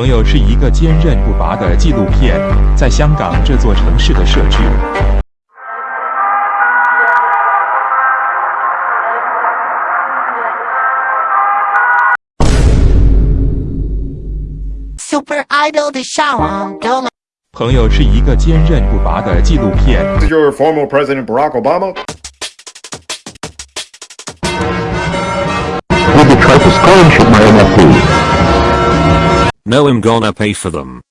朋友是一个坚韧不拔的纪录片，在香港这座城市的设置。Super Idol 的上网都买。朋友是一个坚韧不拔的纪录片。Is your former President Barack Obama? You try to scholarship my NFT? No, I'm gonna pay for them.